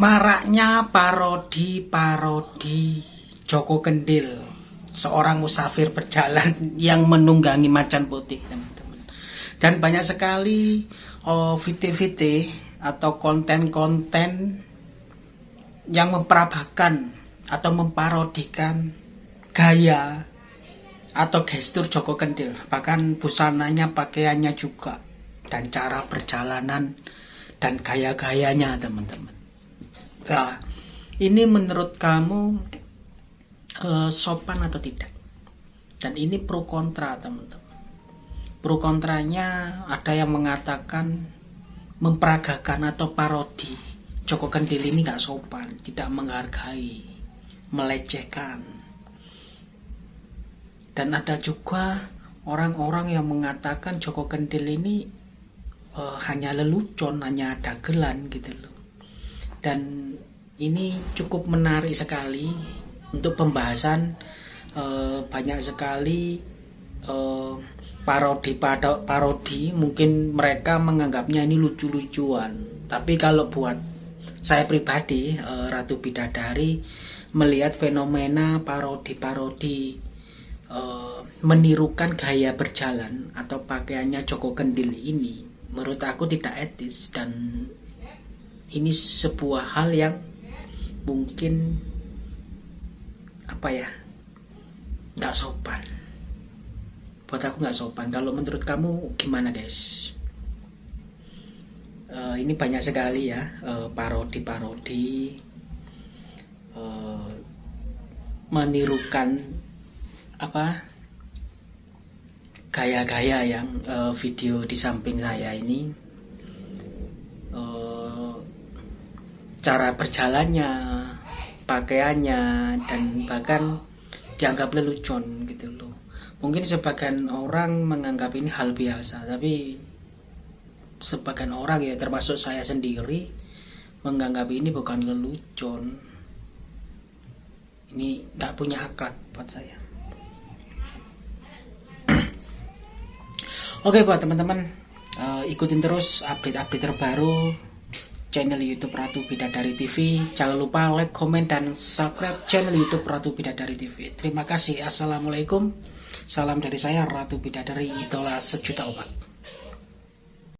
Maraknya parodi-parodi Joko Kendil, seorang musafir berjalan yang menunggangi macan putih, teman-teman. Dan banyak sekali oh, VT-VT atau konten-konten yang memperabahkan atau memparodikan gaya atau gestur Joko Kendil, bahkan busananya, pakaiannya juga, dan cara perjalanan dan gaya-gayanya, teman-teman. Ini menurut kamu uh, sopan atau tidak? Dan ini pro kontra, teman-teman. Pro kontranya ada yang mengatakan memperagakan atau parodi Joko Kendil ini gak sopan, tidak menghargai, melecehkan. Dan ada juga orang-orang yang mengatakan Joko Kendil ini uh, hanya lelucon, hanya dagelan gitu loh dan ini cukup menarik sekali untuk pembahasan e, banyak sekali e, parodi pada parodi. Mungkin mereka menganggapnya ini lucu-lucuan. Tapi kalau buat saya pribadi e, Ratu Bidadari melihat fenomena parodi-parodi e, menirukan gaya berjalan atau pakaiannya Joko Kendil ini menurut aku tidak etis dan ini sebuah hal yang mungkin apa ya nggak sopan. Buat aku nggak sopan. Kalau menurut kamu gimana guys? Uh, ini banyak sekali ya uh, parodi-parodi uh, menirukan apa gaya-gaya yang uh, video di samping saya ini cara berjalannya, pakaiannya, dan bahkan dianggap lelucon gitu loh. Mungkin sebagian orang menganggap ini hal biasa, tapi sebagian orang ya termasuk saya sendiri menganggap ini bukan lelucon. Ini tidak punya akhlak buat saya. Oke buat teman-teman, uh, ikutin terus update-update terbaru channel YouTube Ratu Bidadari TV. Jangan lupa like, komen, dan subscribe channel YouTube Ratu Bidadari TV. Terima kasih. Assalamualaikum. Salam dari saya Ratu Bidadari, idola sejuta umat.